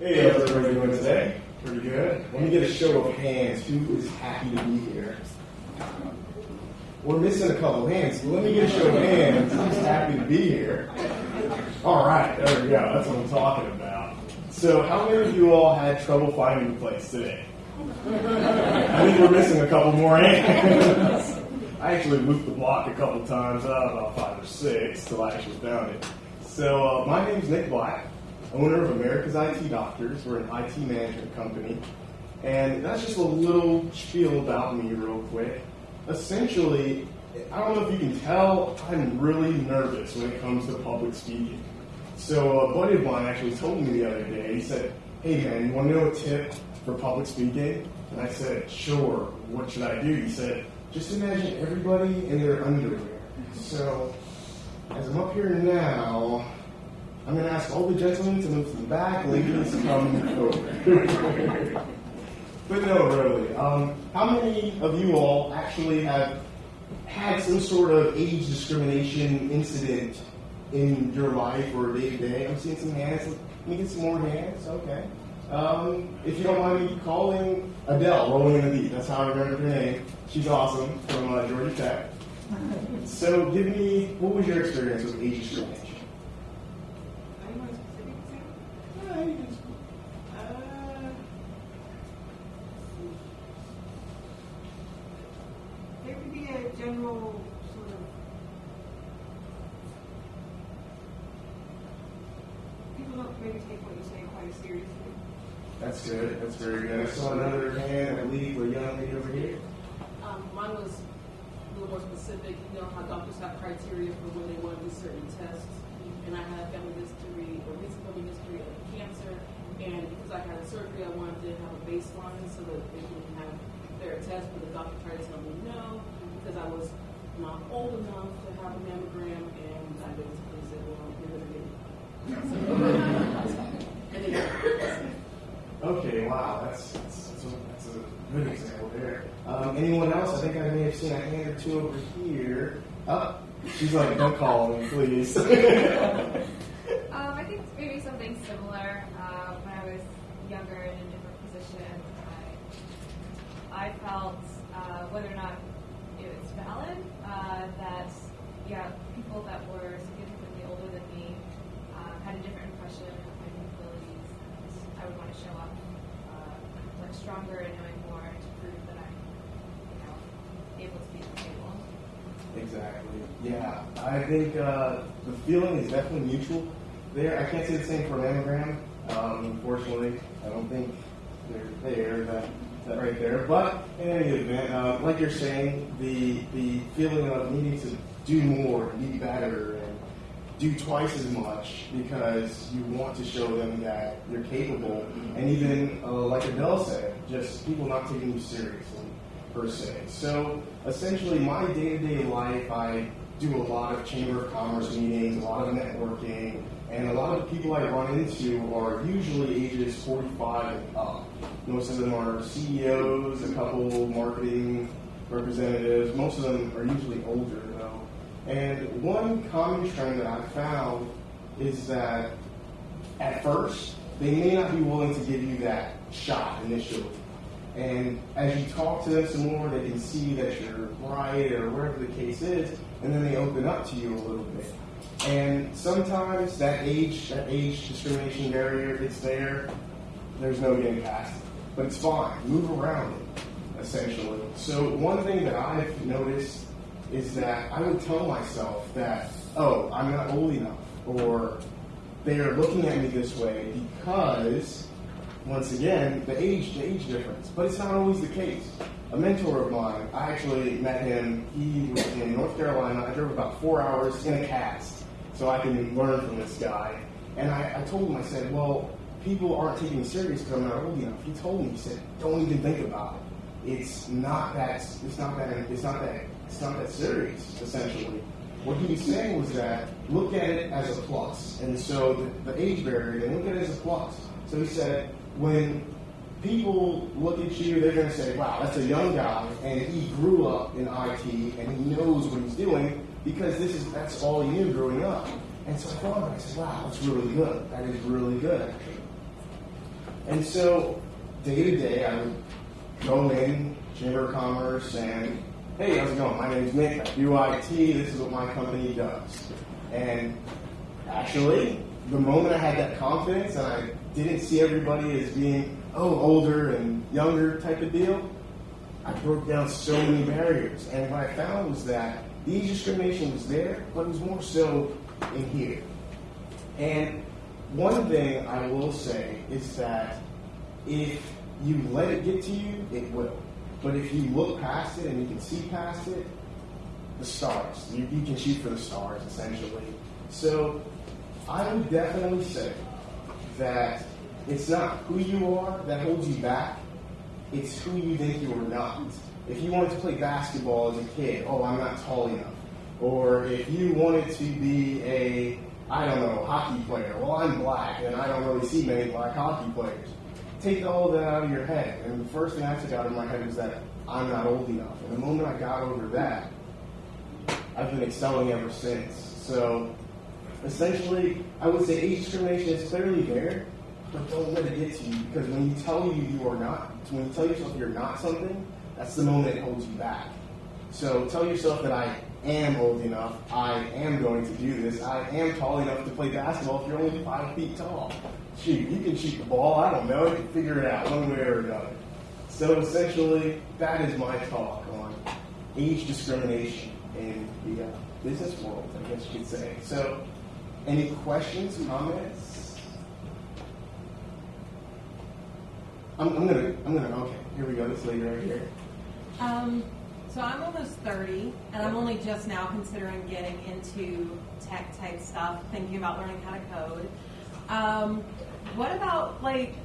Hey, how's everybody doing today? Pretty good. Let me get a show of hands. Who is happy to be here? We're missing a couple hands. Let me get a show of hands. Who's happy to be here? All right, there we go. That's what I'm talking about. So, how many of you all had trouble finding the place today? I think we're missing a couple more hands. I actually looped the block a couple times, uh, about five or six, till I actually found it. So, uh, my name's Nick Black, owner of America's IT Doctors. We're an IT management company. And that's just a little spiel about me, real quick. Essentially, I don't know if you can tell, I'm really nervous when it comes to public speaking. So, a buddy of mine actually told me the other day, he said, Hey man, you want to know a tip for public speaking? And I said, Sure, what should I do? He said, Just imagine everybody in their underwear. So, as I'm up here now, I'm going to ask all the gentlemen to move to the back, ladies come over. but no, really. Um, how many of you all actually have had some sort of age discrimination incident in your life or day to day? I'm seeing some hands. Let me get some more hands. Okay. Um, if you don't mind me calling Adele, rolling in the deep. That's how I remember her name. She's awesome from uh, Georgia Tech. So, give me what was your experience with age discrimination? Are you want a specific example? Yeah, you can- Uh, There could be a general sort of. People don't maybe take what you say quite as seriously. That's very good. I saw another hand, I believe, a young lady over here. Um, mine was a little more specific. You know how doctors have criteria for when they want to do certain tests. And I had family history, or recent family history of cancer. And because I had a surgery, I wanted to have a baseline so that they can have their test. But the doctor tried to tell me no because I was not old enough to have a mammogram. And I basically said, well, you're going to get it. and then, Okay, wow, that's, that's, that's, a, that's a good example there. Um, anyone else? I think I may have seen a hand or two over here. Oh, she's like, don't call me, please. Um, I think maybe something similar. Uh, when I was younger and in a different position, I, I felt uh, whether or not it was valid uh, that yeah, people that were significantly older than me uh, had a different impression of my capabilities, and I would want to show up uh, much stronger and knowing more to prove that I'm, you know, able to be at the table. exactly. Yeah, I think uh, the feeling is definitely mutual there. I can't say the same for mammogram. Um, unfortunately, I don't think they're there. That, that right there. But in any event, uh, like you're saying, the the feeling of needing to do more, be better, and do twice as much because you want to show them that you're capable. And even uh, like Adele said, just people not taking you seriously per se. So essentially, my day-to-day life, I do a lot of chamber of commerce meetings, a lot of networking, and a lot of people I run into are usually ages 45 and up. Most of them are CEOs, a couple marketing representatives. Most of them are usually older though. And one common trend that I found is that at first, they may not be willing to give you that shot initially. And as you talk to them some more, they can see that you're right or whatever the case is, and then they open up to you a little bit. And sometimes that age, that age discrimination barrier, it's there. There's no getting past it. But it's fine. Move around it, essentially. So one thing that I've noticed is that I would tell myself that, oh, I'm not old enough, or they are looking at me this way because, once again, the age, the age difference. But it's not always the case. A mentor of mine, I actually met him. He was in North Carolina. I drove about four hours in a cast so I can learn from this guy. And I, I told him, I said, well, people aren't taking me serious because I'm not old enough. He told me, he said, don't even think about it. It's not that. It's not that. It's not that. It's not that serious. Essentially, what he was saying was that look at it as a plus. And so the, the age barrier, then look at it as a plus. So he said, when people look at you, they're going to say, wow, that's a young guy, and he grew up in IT, and he knows what he's doing because this is that's all he knew growing up. And so I thought, I said, wow, that's really good. That is really good. And so, day to day, I would go in, Chamber of Commerce, and hey, how's it going? My name's Nick. I. This is what my company does. And actually, the moment I had that confidence and I didn't see everybody as being, oh, older and younger type of deal, I broke down so many barriers. And what I found was that the age discrimination was there, but it was more so in here. And one thing I will say is that if you let it get to you, it will. But if you look past it and you can see past it, the stars. You, you can shoot for the stars, essentially. So I would definitely say that it's not who you are that holds you back, it's who you think you are not. If you wanted to play basketball as a kid, oh, I'm not tall enough. Or if you wanted to be a, I don't know, hockey player, well, I'm black and I don't really see many black hockey players. Take all that out of your head. And the first thing I took out of my head was that I'm not old enough. And the moment I got over that, I've been excelling ever since. So essentially, I would say age discrimination is clearly there, but don't let it get to you because when you tell you you are not, when you tell yourself you're not something, that's the moment it holds you back. So tell yourself that I am old enough, I am going to do this, I am tall enough to play basketball if you're only five feet tall. Shoot, you can shoot the ball, I don't know, you can figure it out one way or another. So essentially, that is my talk on age discrimination in the uh, business world, I guess you could say. So, any questions, comments? I'm, I'm gonna, I'm gonna, okay, here we go, this lady right here. Um, so I'm almost 30, and I'm only just now considering getting into tech type stuff, thinking about learning how to code. Um, what about like,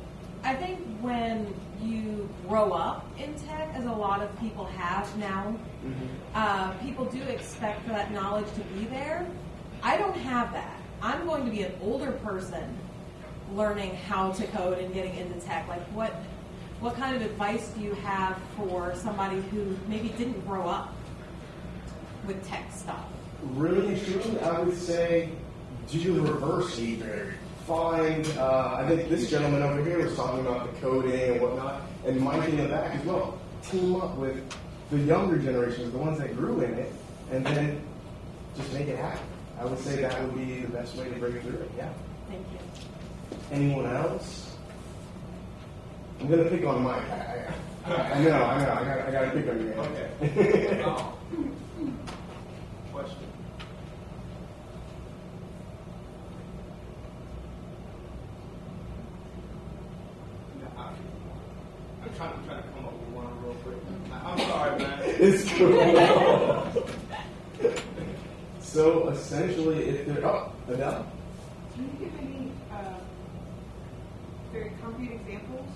I think when you grow up in tech, as a lot of people have now, uh, people do expect for that knowledge to be there. I don't have that. I'm going to be an older person learning how to code and getting into tech. Like what what kind of advice do you have for somebody who maybe didn't grow up with tech stuff? Really truly, I would say do the reverse either. Find, uh, I think this gentleman over here was talking about the coding and whatnot, and Mike in the back as well. Team up with the younger generations, the ones that grew in it, and then just make it happen. I would say that would be the best way to break through it, yeah. Thank you. Anyone else? I'm gonna pick on Mike. I, I, I know, I know. I got, I got to pick on you. Okay. Okay. Um, Question. I- I'm trying, I'm trying to come up with one real quick. I- I'm sorry, man. it's cool. so essentially, if they're oh, Adele. Can you give any uh, very concrete examples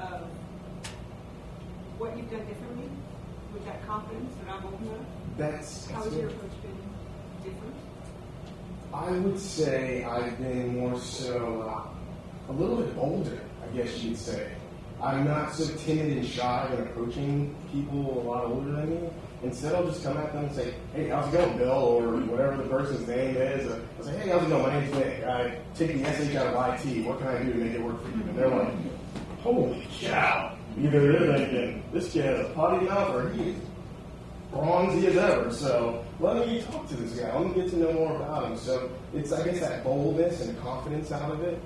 of what you've done differently with that confidence that I'm old enough? That's, How has your approach been different? I would say I've been more so uh, a little bit older, I guess you'd say. I'm not so timid and shy when approaching people a lot older than me. Instead, I'll just come at them and say, "Hey, how's it going, Bill?" or whatever the person's name is. I'll say, "Hey, how's it going? My name's Nick. I take the SH out of IT. What can I do to make it work for you?" And they're like, "Holy cow!" Either they're thinking, "This kid has a potty mouth," or he is bronzy as ever. So let me talk to this guy. Let me get to know more about him. So it's I guess that boldness and confidence out of it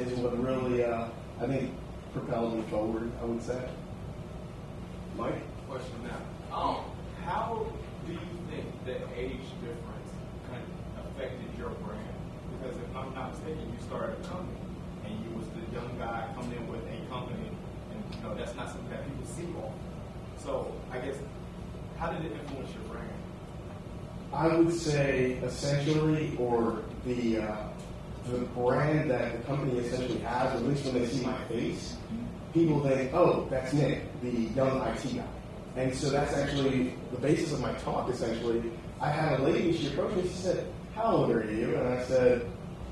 is what really uh, I think propelled me forward. I would say. Mike. Question now. Um, how do you think the age difference kind of affected your brand? Because if I'm not mistaken, you started a company and you was the young guy coming in with a company, and you know that's not something that people see often. So I guess how did it influence your brand? I would say essentially, or the uh, the brand that the company essentially has, at least when they see my face, people think, "Oh, that's Nick, the young IT guy." And so that's actually the basis of my talk. Essentially, I had a lady. She approached me. She said, "How old are you?" And I said,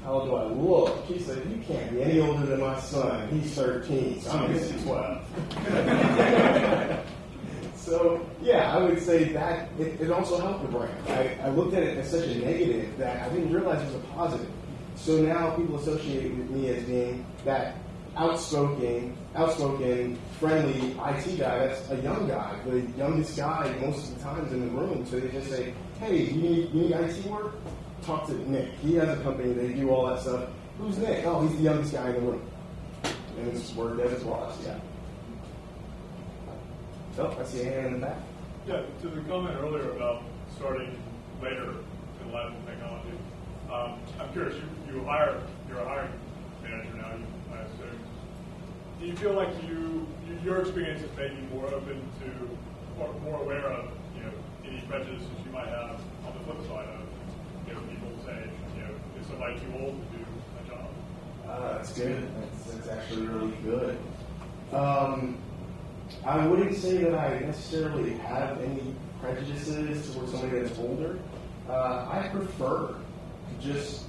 "How old do I look?" She said, "You can't be any older than my son. He's 13. So I'm just 12." So yeah, I would say that it, it also helped the brand. I, I looked at it as such a negative that I didn't realize it was a positive. So now people associate with me as being that outspoken, outspoken, friendly IT guy that's a young guy, the youngest guy most of the times in the room. So they just say, "Hey, you need, you need IT work? Talk to Nick. He has a company. They do all that stuff. Who's Nick? Oh, he's the youngest guy in the room." And it's worked as it. Yeah. Oh, I see a hand in the back. Yeah, to the comment earlier about starting later in life and technology, um, I'm curious, you, you hire, you're a hiring manager now, you, I assume. Do you feel like you, you- your experience is maybe more open to, or more aware of, you know, any prejudices you might have on the flip side of, you know, people say, you know, is somebody too old to do a job? Uh, that's good. That's, that's actually really good. Um, I wouldn't say that I necessarily have any prejudices towards somebody that's older. Uh, I prefer just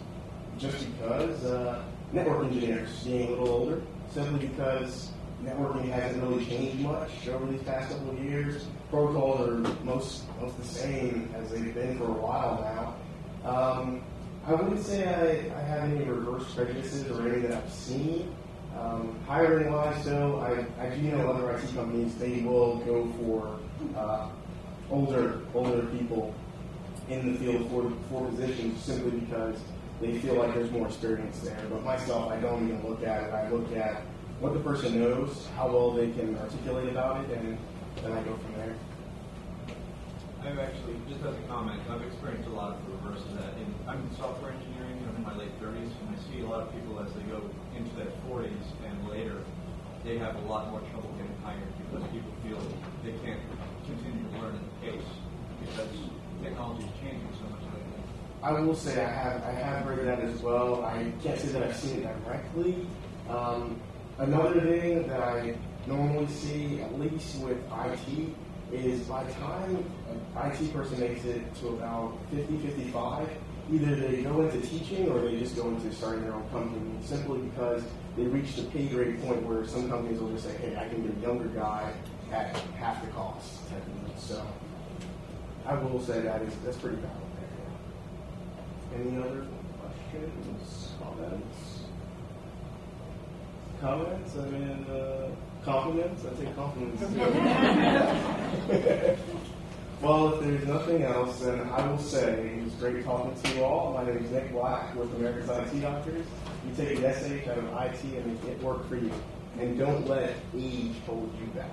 just because uh, network engineers being a little older, simply because networking hasn't really changed much over these past couple of years. Protocols are most most the same as they've been for a while now. Um, I wouldn't say I, I have any reverse prejudices or any that I've seen. Um, hiring wise, though, I, I do know other IT companies they will go for uh, older older people in the field for for positions simply because they feel like there's more experience there. But myself, I don't even look at it. I look at what the person knows, how well they can articulate about it, and then I go from there. I've actually, just as a comment, I've experienced a lot of the reverse of that. In, I'm in software engineering, I'm in my late 30s, and I see a lot of people as they go into their 40s and later, they have a lot more trouble getting hired because people feel they can't continue to learn at the pace because technology is changing so much lately. I will say I have I have heard that as well. I can't say that I've seen it directly. Um, another thing that I normally see, at least with IT, is by the time an IT person makes it to about 50, 55, either they go into teaching or they just go into starting their own company simply because they reach the pay grade point where some companies will just say, hey, I can get a younger guy at half the cost. So I will say that is that's pretty there. Any other questions, comments? Comments? I mean, uh, compliments? I take compliments too. well, if there's nothing else, then I will say it was great talking to you all. My name is Nick Black with America's IT Doctors. You take an SH out of IT and make it work for you. And don't let age hold you back.